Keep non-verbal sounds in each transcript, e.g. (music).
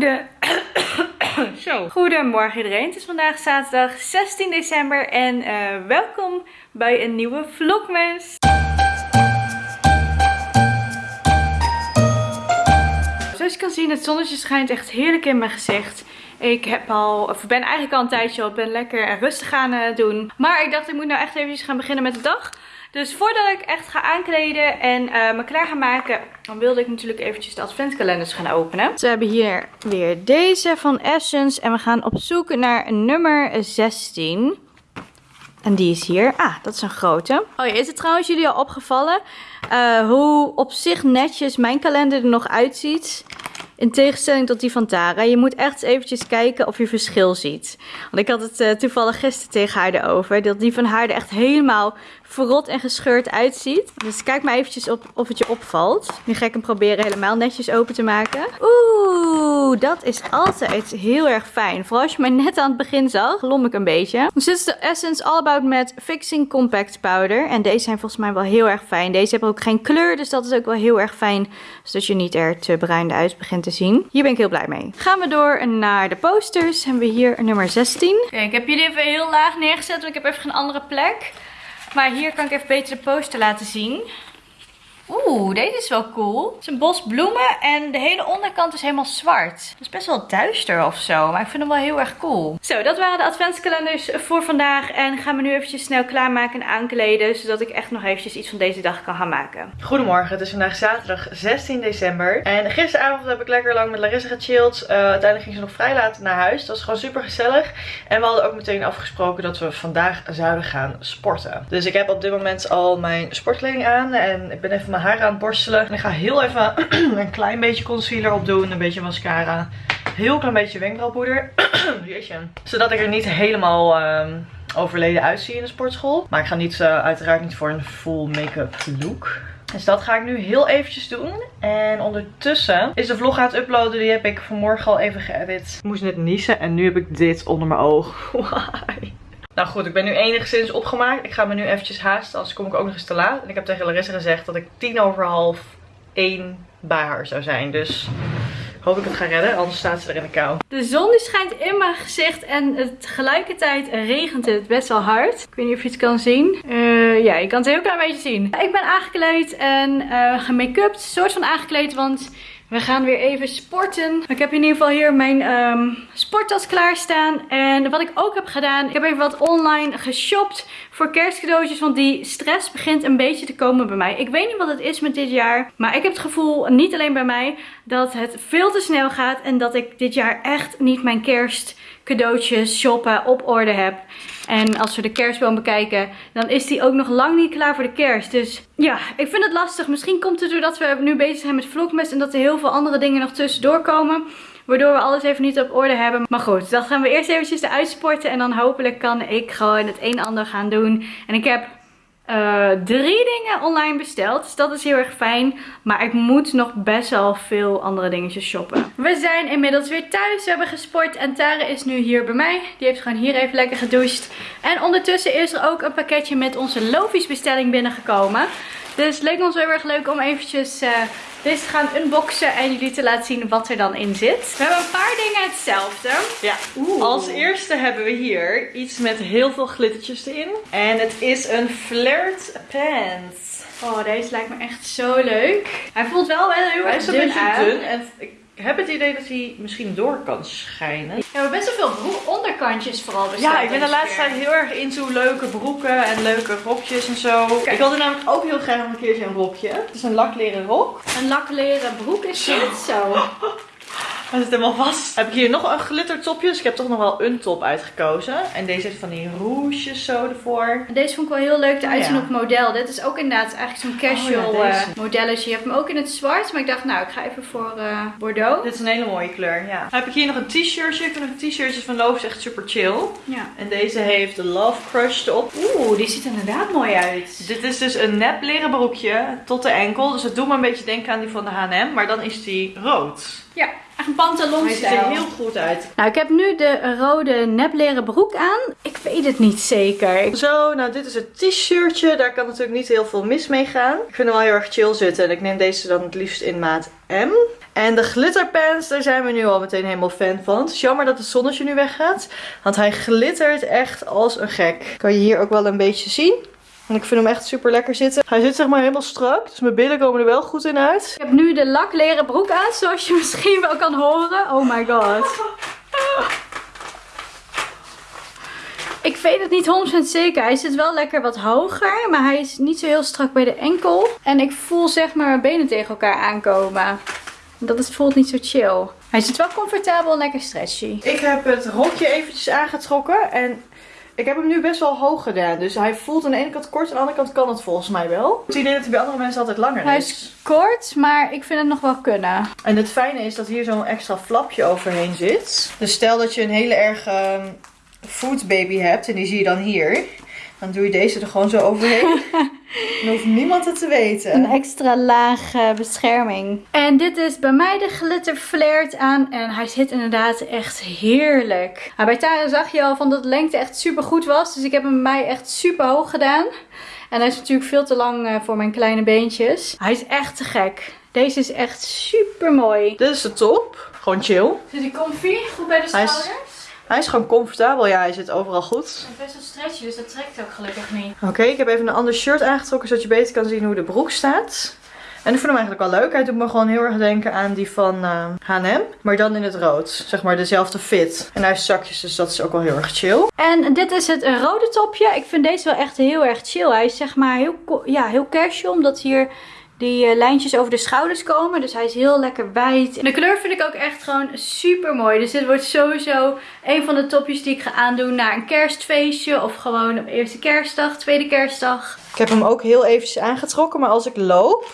Goede... (coughs) Zo. Goedemorgen iedereen. Het is vandaag zaterdag 16 december en uh, welkom bij een nieuwe vlogmas. Zoals je kan zien, het zonnetje schijnt echt heerlijk in mijn gezicht. Ik heb al, of ben eigenlijk al een tijdje al, ben lekker en rustig gaan uh, doen. Maar ik dacht, ik moet nou echt even gaan beginnen met de dag. Dus voordat ik echt ga aankleden en uh, me klaar ga maken, dan wilde ik natuurlijk eventjes de adventkalenders gaan openen. We hebben hier weer deze van Essence en we gaan op zoek naar nummer 16. En die is hier. Ah, dat is een grote. Oh ja, is het trouwens jullie al opgevallen uh, hoe op zich netjes mijn kalender er nog uitziet? In tegenstelling tot die van Tara. Je moet echt eventjes kijken of je verschil ziet. Want ik had het uh, toevallig gisteren tegen haar erover. Dat die van haar er echt helemaal verrot en gescheurd uitziet. Dus kijk maar eventjes op of het je opvalt. Nu ga ik hem proberen helemaal netjes open te maken. Oeh, dat is altijd heel erg fijn. Vooral als je mij net aan het begin zag, glom ik een beetje. Dus dit is de Essence All About Matte Fixing Compact Powder. En deze zijn volgens mij wel heel erg fijn. Deze hebben ook geen kleur, dus dat is ook wel heel erg fijn. Zodat je niet er te bruin uit begint te zien. Hier ben ik heel blij mee. Gaan we door naar de posters. Hebben we hier nummer 16. Kijk, ik heb jullie even heel laag neergezet, want ik heb even geen andere plek. Maar hier kan ik even beter de poster laten zien. Oeh, deze is wel cool. Het is een bos bloemen en de hele onderkant is helemaal zwart. Het is best wel duister of zo, maar ik vind hem wel heel erg cool. Zo, dat waren de adventskalenders voor vandaag. En gaan we nu eventjes snel klaarmaken en aankleden, zodat ik echt nog eventjes iets van deze dag kan gaan maken. Goedemorgen, het is vandaag zaterdag 16 december. En gisteravond heb ik lekker lang met Larissa gechilled. Uh, uiteindelijk ging ze nog vrij laat naar huis. Dat was gewoon super gezellig. En we hadden ook meteen afgesproken dat we vandaag zouden gaan sporten. Dus ik heb op dit moment al mijn sportkleding aan en ik ben even mijn haar aan het borstelen. En ik ga heel even (clears throat) een klein beetje concealer opdoen. Een beetje mascara. Heel klein beetje wenkbrauwpoeder. (clears throat) Zodat ik er niet helemaal um, overleden uitzie in de sportschool. Maar ik ga niet, uh, uiteraard niet voor een full make-up look. Dus dat ga ik nu heel eventjes doen. En ondertussen is de vlog aan het uploaden. Die heb ik vanmorgen al even geëdit. Ik moest net niezen en nu heb ik dit onder mijn oog. (laughs) Why? Nou goed, ik ben nu enigszins opgemaakt. Ik ga me nu eventjes haasten, anders kom ik ook nog eens te laat. En ik heb tegen Larissa gezegd dat ik tien over half één bij haar zou zijn. Dus hoop ik het ga redden, anders staat ze er in de kou. De zon schijnt in mijn gezicht en tegelijkertijd regent het best wel hard. Ik weet niet of je het kan zien. Uh, ja, je kan het heel klein beetje zien. Ik ben aangekleed en uh, gemake-upt. Soort van aangekleed, want we gaan weer even sporten. Ik heb in ieder geval hier mijn um, sporttas klaarstaan. En wat ik ook heb gedaan, ik heb even wat online geshopt voor kerstcadeautjes. Want die stress begint een beetje te komen bij mij. Ik weet niet wat het is met dit jaar. Maar ik heb het gevoel, niet alleen bij mij, dat het veel te snel gaat. En dat ik dit jaar echt niet mijn kerstcadeautjes shoppen op orde heb. En als we de kerstboom bekijken, dan is die ook nog lang niet klaar voor de kerst. Dus ja, ik vind het lastig. Misschien komt het doordat we nu bezig zijn met vlogmas en dat er heel veel andere dingen nog tussendoor komen. Waardoor we alles even niet op orde hebben. Maar goed, dan gaan we eerst eventjes eruit sporten. En dan hopelijk kan ik gewoon het een en ander gaan doen. En ik heb uh, drie dingen online besteld. Dus dat is heel erg fijn. Maar ik moet nog best wel veel andere dingetjes shoppen. We zijn inmiddels weer thuis. We hebben gesport. En Tara is nu hier bij mij. Die heeft gewoon hier even lekker gedoucht. En ondertussen is er ook een pakketje met onze Lofies bestelling binnengekomen. Dus het leek ons heel erg leuk om eventjes... Uh, deze te gaan unboxen en jullie te laten zien wat er dan in zit. We hebben een paar dingen hetzelfde. Ja, als eerste hebben we hier iets met heel veel glittertjes erin. En het is een flirt pants. Oh, deze lijkt me echt zo leuk. Hij voelt wel wel heel erg dun Hij is een beetje dun en ik heb het idee dat hij misschien door kan schijnen. Ja, we hebben best wel veel onderkantjes vooral besteld. Ja, ik ben de laatste tijd heel erg into leuke broeken en leuke rokjes en zo. Ik wilde namelijk ook heel graag een keertje een rokje. Het is een lakleren rok. Een lakleren broek is dit zo. (laughs) Hij zit helemaal vast. Heb ik hier nog een glittertopje. Dus ik heb toch nog wel een top uitgekozen. En deze heeft van die rouges zo ervoor. Deze vond ik wel heel leuk eruit zien op model. Dit is ook inderdaad eigenlijk zo'n casual oh, ja, uh, modelletje. Je hebt hem ook in het zwart. Maar ik dacht, nou, ik ga even voor uh, Bordeaux. Dit is een hele mooie kleur, ja. Dan heb ik hier nog een t-shirtje. Ik vind de t-shirtjes van Loaf echt super chill. Ja. En deze heeft de Love Crush erop. Oeh, die ziet er inderdaad mooi uit. Dit is dus een nep leren broekje tot de enkel. Dus het doet me een beetje denken aan die van de H&M. Maar dan is die rood. Ja, echt een pantalon Hij ziet er heel goed uit. Nou, ik heb nu de rode nepleren broek aan. Ik weet het niet zeker. Zo, nou dit is het t-shirtje. Daar kan natuurlijk niet heel veel mis mee gaan. Ik vind hem wel heel erg chill zitten. En ik neem deze dan het liefst in maat M. En de glitterpens, daar zijn we nu al meteen helemaal fan van. Het is jammer dat het zonnetje nu weggaat. Want hij glittert echt als een gek. Kan je hier ook wel een beetje zien. En ik vind hem echt super lekker zitten. Hij zit zeg maar helemaal strak. Dus mijn billen komen er wel goed in uit. Ik heb nu de lakleren broek aan, zoals je (laughs) misschien wel kan horen. Oh my god. (laughs) Ik weet het niet 100% zeker. Hij zit wel lekker wat hoger. Maar hij is niet zo heel strak bij de enkel. En ik voel zeg maar mijn benen tegen elkaar aankomen. Dat is, voelt niet zo chill. Hij zit wel comfortabel en lekker stretchy. Ik heb het rokje eventjes aangetrokken. En ik heb hem nu best wel hoog gedaan. Dus hij voelt aan de ene kant kort. Aan de andere kant kan het volgens mij wel. Het idee dat hij bij andere mensen altijd langer Hij is kort, maar ik vind het nog wel kunnen. En het fijne is dat hier zo'n extra flapje overheen zit. Dus stel dat je een hele erg um, foodbaby hebt. En die zie je dan hier. Dan doe je deze er gewoon zo overheen. (laughs) Dan hoeft niemand het te weten. Een extra laag uh, bescherming. En dit is bij mij de glitter flared aan. En hij zit inderdaad echt heerlijk. Maar bij Tara zag je al van dat de lengte echt super goed was. Dus ik heb hem bij mij echt super hoog gedaan. En hij is natuurlijk veel te lang uh, voor mijn kleine beentjes. Hij is echt te gek. Deze is echt super mooi. Dit is de top. Gewoon chill. Zit hij comfy? Goed bij de schouders? Hij is gewoon comfortabel. Ja, hij zit overal goed. Het is best wel stretchy, dus dat trekt ook gelukkig niet. Oké, ik heb even een ander shirt aangetrokken, zodat je beter kan zien hoe de broek staat. En ik vind hem eigenlijk wel leuk. Hij doet me gewoon heel erg denken aan die van uh, H&M. Maar dan in het rood. Zeg maar dezelfde fit. En hij heeft zakjes, dus dat is ook wel heel erg chill. En dit is het rode topje. Ik vind deze wel echt heel erg chill. Hij is zeg maar heel, ja, heel casual, omdat hier die uh, lijntjes over de schouders komen. Dus hij is heel lekker wijd. De kleur vind ik ook echt gewoon super mooi. Dus dit wordt sowieso een van de topjes die ik ga aandoen naar een kerstfeestje. Of gewoon op eerste kerstdag, tweede kerstdag. Ik heb hem ook heel eventjes aangetrokken. Maar als ik loop,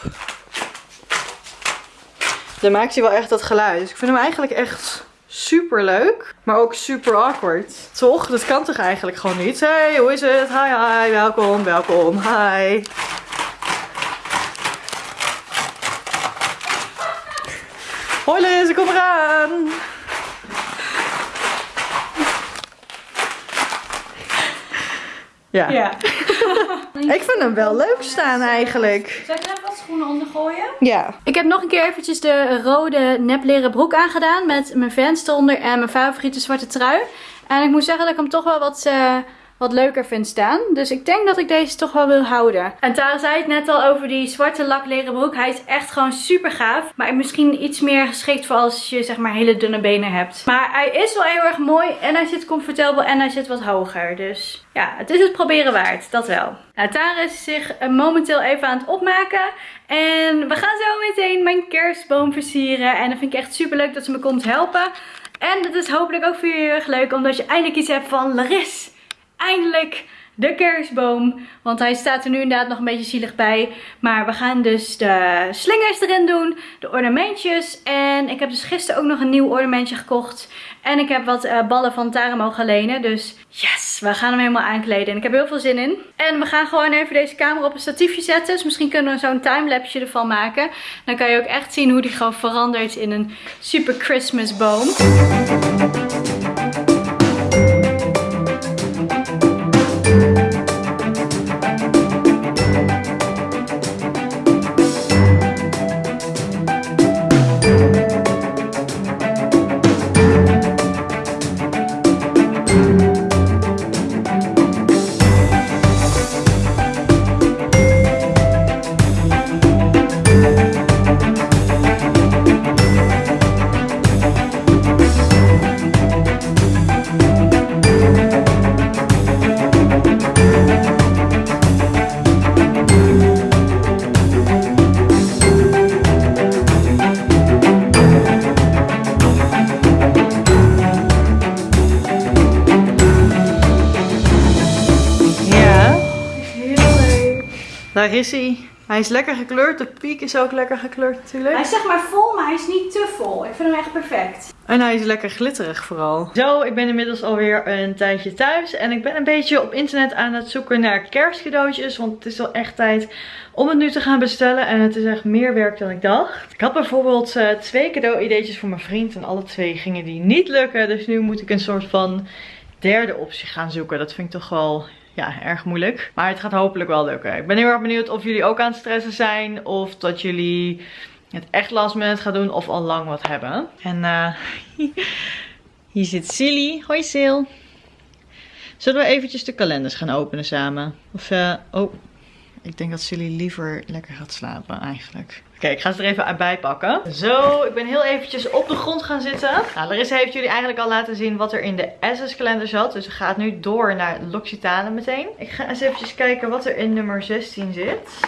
dan maakt hij wel echt dat geluid. Dus ik vind hem eigenlijk echt super leuk. Maar ook super awkward. Toch? Dat kan toch eigenlijk gewoon niet? Hey, hoe is het? Hi, hi. Welkom, welkom. Hi. Hoi Liz, ik kom eraan. Ja. ja. (laughs) ik vind hem wel leuk staan eigenlijk. Zal ik er even wat schoenen onder gooien? Ja. Ik heb nog een keer eventjes de rode nepleren broek aangedaan. Met mijn Vans eronder en mijn favoriete zwarte trui. En ik moet zeggen dat ik hem toch wel wat... Uh, wat leuker vind staan. Dus ik denk dat ik deze toch wel wil houden. En Tara zei het net al over die zwarte lakleren broek. Hij is echt gewoon super gaaf. Maar misschien iets meer geschikt voor als je zeg maar hele dunne benen hebt. Maar hij is wel heel erg mooi. En hij zit comfortabel en hij zit wat hoger. Dus ja, het is het proberen waard. Dat wel. Nou, Tara is zich momenteel even aan het opmaken. En we gaan zo meteen mijn kerstboom versieren. En dat vind ik echt super leuk dat ze me komt helpen. En dat is hopelijk ook voor jullie heel erg leuk. Omdat je eindelijk iets hebt van Laris eindelijk de kerstboom. Want hij staat er nu inderdaad nog een beetje zielig bij. Maar we gaan dus de slingers erin doen. De ornamentjes. En ik heb dus gisteren ook nog een nieuw ornamentje gekocht. En ik heb wat uh, ballen van Tara mogen lenen. Dus yes, we gaan hem helemaal aankleden. En ik heb heel veel zin in. En we gaan gewoon even deze camera op een statiefje zetten. Dus misschien kunnen we zo'n timelapse ervan maken. Dan kan je ook echt zien hoe die gewoon verandert in een super Christmas boom. Daar is hij. Hij is lekker gekleurd. De piek is ook lekker gekleurd natuurlijk. Hij is zeg maar vol, maar hij is niet te vol. Ik vind hem echt perfect. En hij is lekker glitterig vooral. Zo, ik ben inmiddels alweer een tijdje thuis. En ik ben een beetje op internet aan het zoeken naar kerstcadeautjes. Want het is wel echt tijd om het nu te gaan bestellen. En het is echt meer werk dan ik dacht. Ik had bijvoorbeeld uh, twee cadeau-ideetjes voor mijn vriend. En alle twee gingen die niet lukken. Dus nu moet ik een soort van derde optie gaan zoeken. Dat vind ik toch wel ja, erg moeilijk. Maar het gaat hopelijk wel lukken. Ik ben heel erg benieuwd of jullie ook aan het stressen zijn. Of dat jullie het echt last minute ga doen of al lang wat hebben. En uh, (laughs) hier zit Silly. Hoi Sil. Zullen we eventjes de kalenders gaan openen samen? Of, uh, oh, ik denk dat Silly liever lekker gaat slapen eigenlijk. Oké, ik ga ze er even bij pakken. Zo, ik ben heel eventjes op de grond gaan zitten. Nou, Larissa heeft jullie eigenlijk al laten zien wat er in de SS kalender zat. Dus ze gaat nu door naar L'Occitane meteen. Ik ga eens eventjes kijken wat er in nummer 16 zit.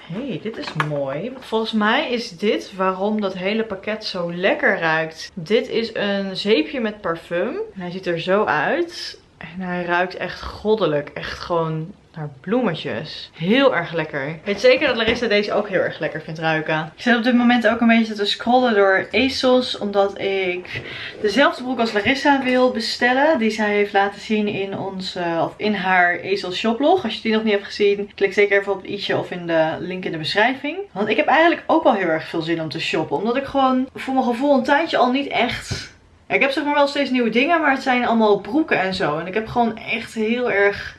hey, dit is mooi. Volgens mij is dit waarom dat hele pakket zo lekker ruikt. Dit is een zeepje met parfum. Hij ziet er zo uit. En hij ruikt echt goddelijk. Echt gewoon naar bloemetjes. Heel erg lekker. Ik weet zeker dat Larissa deze ook heel erg lekker vindt ruiken. Ik zit op dit moment ook een beetje te scrollen door ASOS. Omdat ik dezelfde broek als Larissa wil bestellen. Die zij heeft laten zien in, ons, of in haar ASOS shoplog. Als je die nog niet hebt gezien, klik zeker even op het i'tje of in de link in de beschrijving. Want ik heb eigenlijk ook wel heel erg veel zin om te shoppen. Omdat ik gewoon voor mijn gevoel een tijdje al niet echt... ik heb zeg maar wel steeds nieuwe dingen, maar het zijn allemaal broeken en zo. En ik heb gewoon echt heel erg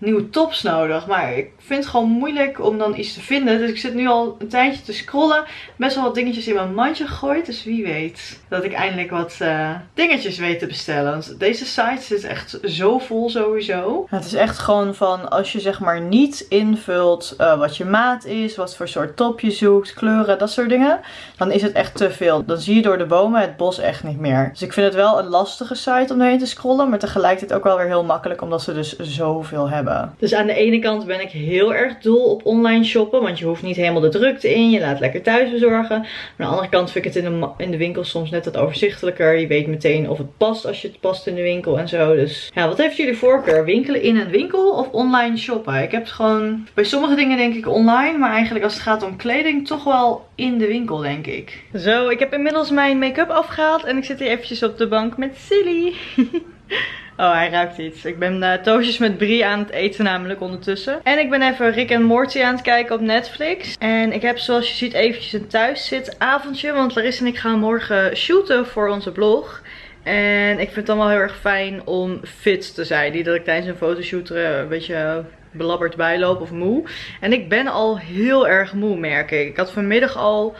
nieuwe tops nodig. Maar ik vind het gewoon moeilijk om dan iets te vinden. Dus ik zit nu al een tijdje te scrollen. Best wel wat dingetjes in mijn mandje gegooid. Dus wie weet dat ik eindelijk wat uh, dingetjes weet te bestellen. Want deze site zit echt zo vol sowieso. Het is echt gewoon van als je zeg maar niet invult uh, wat je maat is. Wat voor soort top je zoekt. Kleuren, dat soort dingen. Dan is het echt te veel. Dan zie je door de bomen het bos echt niet meer. Dus ik vind het wel een lastige site om doorheen te scrollen. Maar tegelijkertijd ook wel weer heel makkelijk. Omdat ze dus zoveel hebben. Dus aan de ene kant ben ik heel heel erg dol op online shoppen. Want je hoeft niet helemaal de drukte in. Je laat lekker thuis bezorgen. Maar aan de andere kant vind ik het in de, in de winkel soms net wat overzichtelijker. Je weet meteen of het past als je het past in de winkel en zo. Dus ja, wat heeft jullie voorkeur? Winkelen in een winkel of online shoppen? Ik heb het gewoon bij sommige dingen denk ik online. Maar eigenlijk als het gaat om kleding toch wel in de winkel denk ik. Zo, ik heb inmiddels mijn make-up afgehaald. En ik zit hier eventjes op de bank met Silly. (laughs) (laughs) Oh, hij ruikt iets. Ik ben uh, met Brie aan het eten namelijk ondertussen. En ik ben even Rick en Morty aan het kijken op Netflix. En ik heb zoals je ziet eventjes een thuiszitavondje. Want Larissa en ik gaan morgen shooten voor onze blog. En ik vind het wel heel erg fijn om fit te zijn. Niet dat ik tijdens een fotoshoot er een beetje belabberd bijloop of moe. En ik ben al heel erg moe merk ik. Ik had vanmiddag al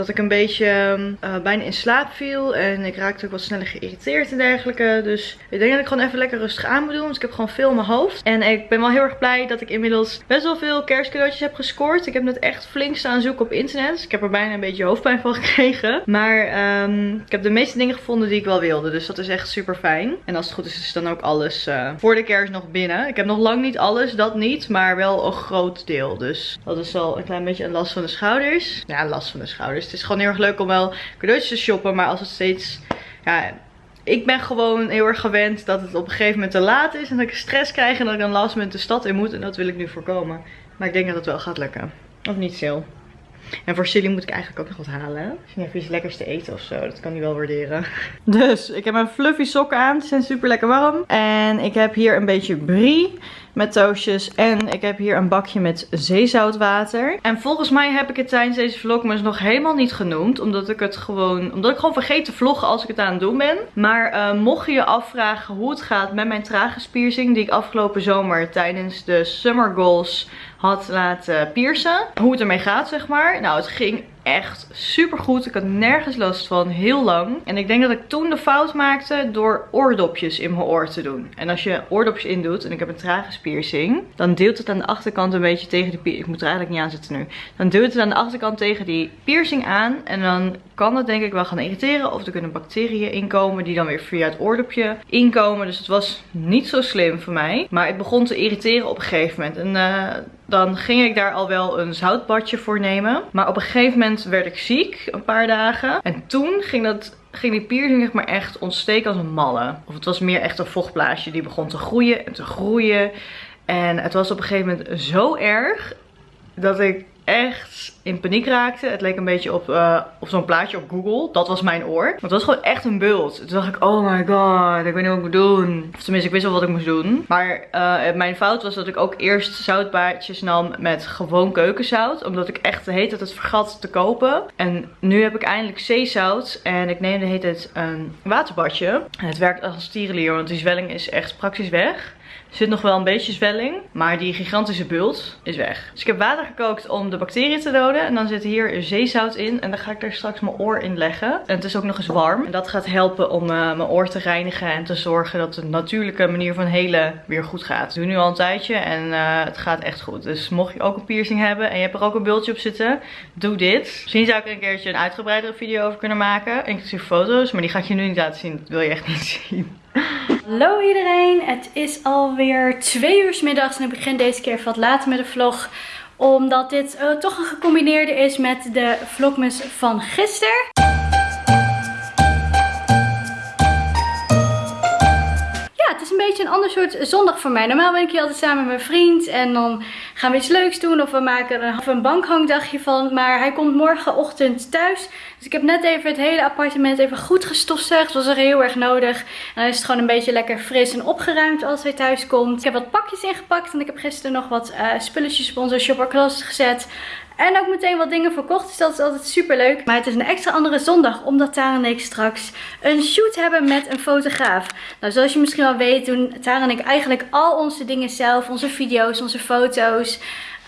dat ik een beetje uh, bijna in slaap viel. En ik raakte ook wat sneller geïrriteerd en dergelijke. Dus ik denk dat ik gewoon even lekker rustig aan moet doen. Want ik heb gewoon veel in mijn hoofd. En ik ben wel heel erg blij dat ik inmiddels best wel veel kerstcadeautjes heb gescoord. Ik heb net echt flink staan zoeken op internet. Dus ik heb er bijna een beetje hoofdpijn van (laughs) gekregen. Maar um, ik heb de meeste dingen gevonden die ik wel wilde. Dus dat is echt super fijn. En als het goed is, is dan ook alles uh, voor de kerst nog binnen. Ik heb nog lang niet alles, dat niet. Maar wel een groot deel. Dus dat is wel een klein beetje een last van de schouders. Ja, last van de schouders. Het is gewoon heel erg leuk om wel cadeautjes te shoppen. Maar als het steeds... Ja, ik ben gewoon heel erg gewend dat het op een gegeven moment te laat is. En dat ik stress krijg en dat ik dan last met de stad in moet. En dat wil ik nu voorkomen. Maar ik denk dat het wel gaat lukken. Of niet, Sil? En voor Silly moet ik eigenlijk ook nog wat halen. Misschien even iets lekkers te eten of zo. Dat kan hij wel waarderen. (laughs) Dus, ik heb mijn fluffy sokken aan. Die zijn super lekker warm. En ik heb hier een beetje brie met toastjes. En ik heb hier een bakje met zeezoutwater. En volgens mij heb ik het tijdens deze vlogmas nog helemaal niet genoemd. Omdat ik het gewoon, omdat ik gewoon vergeet te vloggen als ik het aan het doen ben. Maar uh, mocht je je afvragen hoe het gaat met mijn traguspiercing. Die ik afgelopen zomer tijdens de Summer Goals had laten piercen. Hoe het ermee gaat zeg maar. Nou het ging echt super goed. Ik had nergens last van, heel lang. En ik denk dat ik toen de fout maakte door oordopjes in mijn oor te doen. En als je oordopjes indoet, en ik heb een trage piercing, dan deelt het aan de achterkant een beetje tegen de. Ik moet er eigenlijk niet aan zitten nu. Dan duwt het aan de achterkant tegen die piercing aan. En dan kan het denk ik wel gaan irriteren. Of er kunnen bacteriën inkomen die dan weer via het oordopje inkomen. Dus het was niet zo slim voor mij. Maar het begon te irriteren op een gegeven moment. En uh, dan ging ik daar al wel een zoutbadje voor nemen. Maar op een gegeven moment werd ik ziek, een paar dagen. En toen ging dat ging die piercing zeg maar echt ontsteken als een malle. Of het was meer echt een vochtblaasje die begon te groeien en te groeien. En het was op een gegeven moment zo erg dat ik echt in paniek raakte. Het leek een beetje op, uh, op zo'n plaatje op Google. Dat was mijn oor. Maar het was gewoon echt een bult. Toen dacht ik, oh my god, ik weet niet wat ik moet doen. Of tenminste, ik wist wel wat ik moest doen. Maar uh, mijn fout was dat ik ook eerst zoutbaardjes nam met gewoon keukenzout. Omdat ik echt de hele het vergat te kopen. En nu heb ik eindelijk zeezout. En ik neem de hele tijd een waterbadje. En het werkt als tierenlier, want die zwelling is echt praktisch weg. Zit nog wel een beetje zwelling, maar die gigantische bult is weg. Dus ik heb water gekookt om de bacteriën te doden. En dan zit hier zeezout in. En dan ga ik er straks mijn oor in leggen. En het is ook nog eens warm. En dat gaat helpen om uh, mijn oor te reinigen en te zorgen dat de natuurlijke manier van helen weer goed gaat. Ik doe nu al een tijdje en uh, het gaat echt goed. Dus mocht je ook een piercing hebben en je hebt er ook een bultje op zitten, doe dit. Misschien zou ik er een keertje een uitgebreidere video over kunnen maken. Inclusief foto's, maar die ga ik je nu niet laten zien. Dat wil je echt niet zien. Hallo iedereen, het is alweer twee uur middags en ik begin deze keer wat later met de vlog. Omdat dit uh, toch een gecombineerde is met de vlogmas van gisteren. Een ander soort zondag voor mij. Normaal ben ik hier altijd samen met mijn vriend en dan gaan we iets leuks doen of we maken er een bankhangdagje van. Maar hij komt morgenochtend thuis. Dus ik heb net even het hele appartement even goed gestofzuigd. Dat was er heel erg nodig. En dan is het gewoon een beetje lekker fris en opgeruimd als hij thuis komt. Ik heb wat pakjes ingepakt en ik heb gisteren nog wat uh, spulletjes op onze shopperklas gezet. En ook meteen wat dingen verkocht. Dus dat is altijd super leuk. Maar het is een extra andere zondag. Omdat Tara en ik straks een shoot hebben met een fotograaf. Nou, zoals je misschien wel weet doen Tara en ik eigenlijk al onze dingen zelf. Onze video's, onze foto's.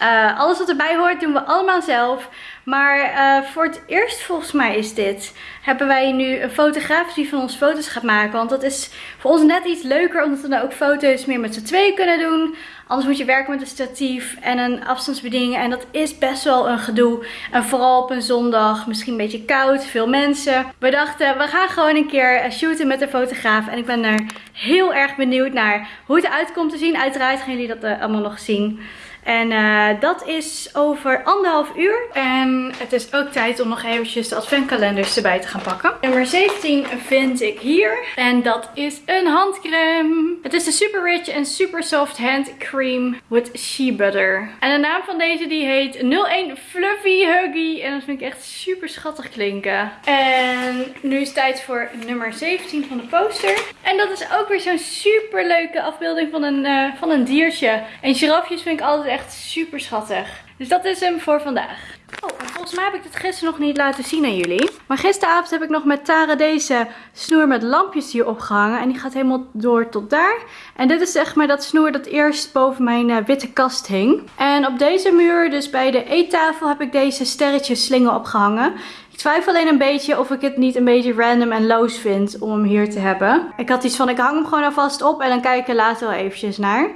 Uh, alles wat erbij hoort doen we allemaal zelf. Maar uh, voor het eerst volgens mij is dit. Hebben wij nu een fotograaf die van ons foto's gaat maken. Want dat is voor ons net iets leuker. Omdat we dan ook foto's meer met z'n tweeën kunnen doen. Anders moet je werken met een statief en een afstandsbediening. En dat is best wel een gedoe. En vooral op een zondag. Misschien een beetje koud. Veel mensen. We dachten we gaan gewoon een keer shooten met een fotograaf. En ik ben er heel erg benieuwd naar hoe het eruit komt te zien. Uiteraard gaan jullie dat uh, allemaal nog zien. En uh, dat is over anderhalf uur. En het is ook tijd om nog eventjes de adventkalenders erbij te gaan pakken. Nummer 17 vind ik hier. En dat is een handcreme. Het is de Super Rich en Super Soft Hand Cream with Shea Butter. En de naam van deze die heet 01 Fluffy Huggy. En dat vind ik echt super schattig klinken. En nu is het tijd voor nummer 17 van de poster. En dat is ook weer zo'n super leuke afbeelding van een, uh, van een diertje. En girafjes vind ik altijd echt super schattig. Dus dat is hem voor vandaag. Oh, volgens mij heb ik dit gisteren nog niet laten zien aan jullie. Maar gisteravond heb ik nog met Tara deze snoer met lampjes hier opgehangen. En die gaat helemaal door tot daar. En dit is zeg maar dat snoer dat eerst boven mijn uh, witte kast hing. En op deze muur, dus bij de eettafel, heb ik deze sterretjes slingen opgehangen. Ik twijfel alleen een beetje of ik het niet een beetje random en loos vind om hem hier te hebben. Ik had iets van, ik hang hem gewoon alvast op en dan kijk ik er later wel eventjes naar.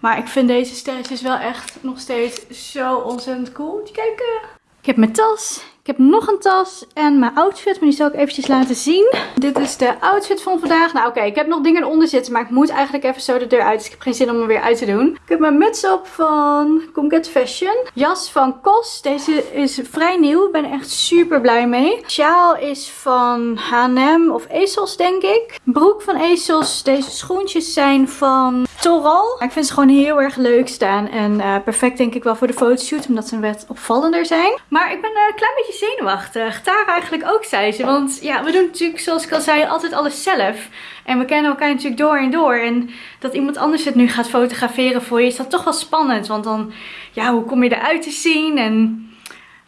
Maar ik vind deze sterretjes wel echt nog steeds zo ontzettend cool. Moet kijken. Ik heb mijn tas. Ik heb nog een tas en mijn outfit, maar die zal ik eventjes laten zien. Dit is de outfit van vandaag. Nou oké, ik heb nog dingen eronder zitten, maar ik moet eigenlijk even zo de deur uit. Dus ik heb geen zin om hem weer uit te doen. Ik heb mijn muts op van Comget Fashion. Jas van Kos. Deze is vrij nieuw. Ik ben er echt super blij mee. Sjaal is van H&M of Ezels denk ik. Broek van Ezels. Deze schoentjes zijn van Toral. Ik vind ze gewoon heel erg leuk staan. En uh, perfect denk ik wel voor de fotoshoot. Omdat ze wat opvallender zijn. Maar ik ben een klein beetje zenuwachtig. Tara eigenlijk ook, zei ze. Want ja, we doen natuurlijk, zoals ik al zei, altijd alles zelf. En we kennen elkaar natuurlijk door en door. En dat iemand anders het nu gaat fotograferen voor je, is dat toch wel spannend. Want dan, ja, hoe kom je eruit te zien? En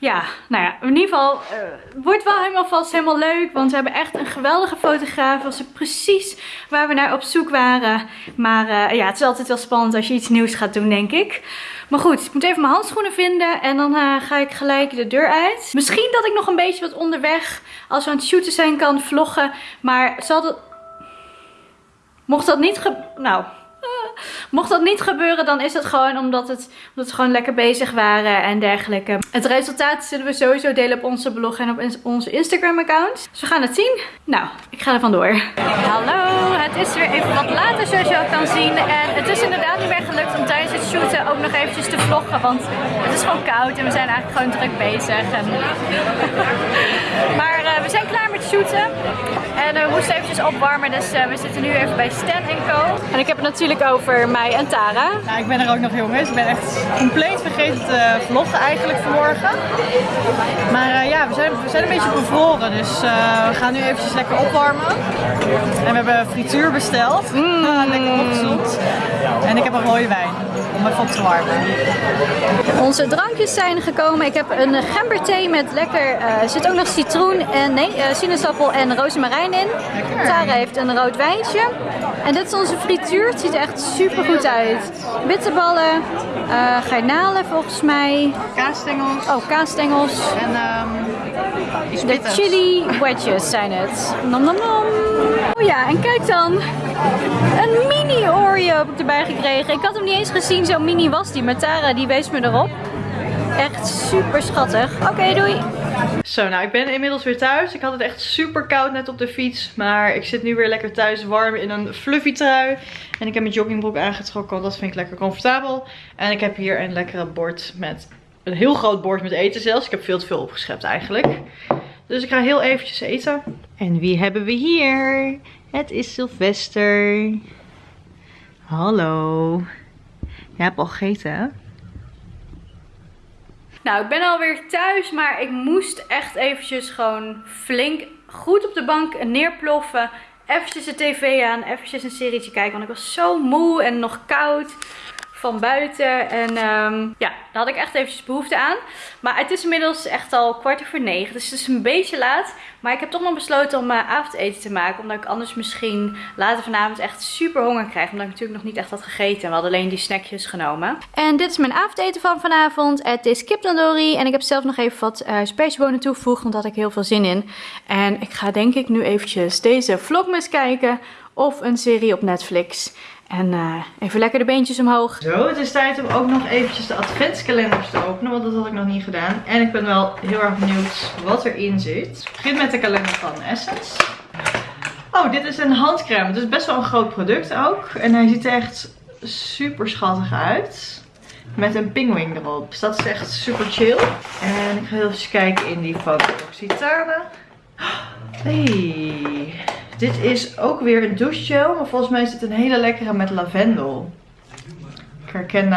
ja, nou ja, in ieder geval uh, wordt wel helemaal vast helemaal leuk. Want we hebben echt een geweldige fotograaf. Was precies waar we naar op zoek waren. Maar uh, ja, het is altijd wel spannend als je iets nieuws gaat doen, denk ik. Maar goed, ik moet even mijn handschoenen vinden. En dan uh, ga ik gelijk de deur uit. Misschien dat ik nog een beetje wat onderweg, als we aan het shooten zijn, kan vloggen. Maar zal dat... Mocht dat niet. Nou, (laughs) Mocht dat niet gebeuren, dan is het gewoon omdat, het, omdat we gewoon lekker bezig waren en dergelijke. Het resultaat zullen we sowieso delen op onze blog en op onze Instagram account. Dus we gaan het zien. Nou, ik ga er vandoor. Hallo, het is weer even wat later zoals je al kan zien. En het is inderdaad niet meer gelukt om tijdens het shooten ook nog eventjes te vloggen. Want het is gewoon koud en we zijn eigenlijk gewoon druk bezig. En... (laughs) maar uh, we zijn klaar shooten. En uh, we moesten eventjes opwarmen, dus uh, we zitten nu even bij Stan Co. En ik heb het natuurlijk over mij en Tara. Nou, ik ben er ook nog jongens. Ik ben echt compleet vergeten te vloggen eigenlijk vanmorgen. Maar ja, we zijn, we zijn een beetje bevroren, dus we gaan nu eventjes lekker opwarmen. En we hebben frituur besteld. Mm. (laughs) lekker opgezond. En ik heb een rode wijn om even op te warmen. Onze drankjes zijn gekomen. Ik heb een gemberthee met lekker, uh, er zit ook nog citroen en nee, uh, sinaasappel en rozemarijn in. Lekker. Tara heeft een rood wijntje. En dit is onze frituur. Het ziet er echt super goed uit. Bitterballen, uh, garnalen volgens mij. Kaasstengels. Oh, kaasstengels. En um, de chili wedges zijn het. Nom nom nom. Oh ja, en kijk dan. Een mini Oreo heb ik erbij gekregen. Ik had hem niet eens gezien, zo mini was die. Maar Tara die wees me erop. Echt super schattig. Oké, doei. Zo, nou ik ben inmiddels weer thuis. Ik had het echt super koud net op de fiets. Maar ik zit nu weer lekker thuis warm in een fluffy trui. En ik heb mijn joggingbroek aangetrokken, want dat vind ik lekker comfortabel. En ik heb hier een lekkere bord met, een heel groot bord met eten zelfs. Ik heb veel te veel opgeschept eigenlijk. Dus ik ga heel eventjes eten. En wie hebben we hier? Het is Sylvester. Hallo. Je hebt al gegeten hè? Nou, ik ben alweer thuis, maar ik moest echt eventjes gewoon flink goed op de bank neerploffen. Eventjes de tv aan, eventjes een serietje kijken, want ik was zo moe en nog koud van buiten. En um, ja, daar had ik echt eventjes behoefte aan. Maar het is inmiddels echt al kwart over negen. Dus het is een beetje laat. Maar ik heb toch nog besloten om mijn avondeten te maken. Omdat ik anders misschien later vanavond echt super honger krijg. Omdat ik natuurlijk nog niet echt had gegeten. We hadden alleen die snackjes genomen. En dit is mijn avondeten van vanavond. Het is kip tandoori. En ik heb zelf nog even wat uh, toegevoegd. Want daar ik heel veel zin in. En ik ga denk ik nu eventjes deze vlogmas kijken. Of een serie op Netflix. En uh, even lekker de beentjes omhoog. Zo, het is tijd om ook nog eventjes de adventskalenders te openen. Want dat had ik nog niet gedaan. En ik ben wel heel erg benieuwd wat erin zit. Ik begin met de kalender van Essence. Oh, dit is een handcrème. Het is best wel een groot product ook. En hij ziet er echt super schattig uit. Met een pinguïn erop. Dus dat is echt super chill. En ik ga heel even kijken in die van Occitane. Hey. Dit is ook weer een douchegel, maar volgens mij is dit een hele lekkere met lavendel. Ik herken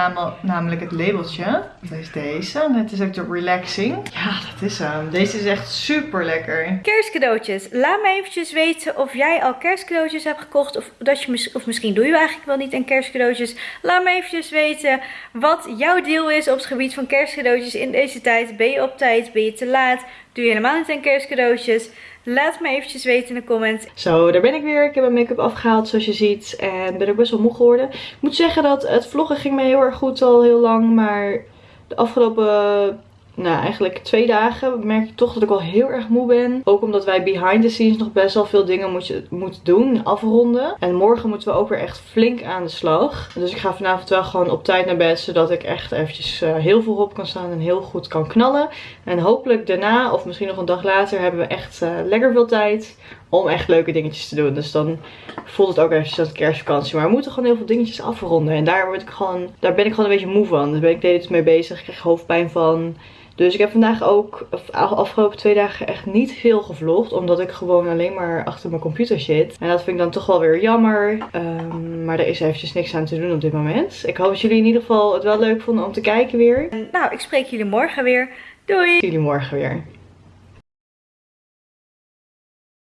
namelijk het labeltje. Dat is deze. En het is ook de relaxing. Ja, dat is hem. Deze is echt super lekker. Kerstcadeautjes. Laat me eventjes weten of jij al kerstcadeautjes hebt gekocht. Of, dat je, of misschien doe je eigenlijk wel niet aan kerstcadeautjes. Laat me eventjes weten wat jouw deel is op het gebied van kerstcadeautjes in deze tijd. Ben je op tijd? Ben je te laat? Doe je helemaal niet aan kerstcadeautjes? Laat me eventjes weten in de comments. Zo, daar ben ik weer. Ik heb mijn make-up afgehaald zoals je ziet. En ben ook best wel moe geworden. Ik moet zeggen dat het vloggen ging me heel erg goed al heel lang. Maar de afgelopen nou, eigenlijk twee dagen merk ik toch dat ik wel heel erg moe ben. Ook omdat wij behind the scenes nog best wel veel dingen moeten, moeten doen, afronden. En morgen moeten we ook weer echt flink aan de slag. Dus ik ga vanavond wel gewoon op tijd naar bed, zodat ik echt eventjes uh, heel veel op kan staan en heel goed kan knallen. En hopelijk daarna, of misschien nog een dag later, hebben we echt uh, lekker veel tijd om echt leuke dingetjes te doen. Dus dan voelt het ook eventjes als kerstvakantie. Maar we moeten gewoon heel veel dingetjes afronden. En daar, word ik gewoon, daar ben ik gewoon een beetje moe van. Dus ben ik steeds mee bezig. Ik krijg hoofdpijn van. Dus ik heb vandaag ook, de afgelopen twee dagen echt niet veel gevlogd. Omdat ik gewoon alleen maar achter mijn computer zit. En dat vind ik dan toch wel weer jammer. Um, maar er is eventjes niks aan te doen op dit moment. Ik hoop dat jullie in ieder geval het wel leuk vonden om te kijken weer. Nou, ik spreek jullie morgen weer. Doei! Jullie morgen weer.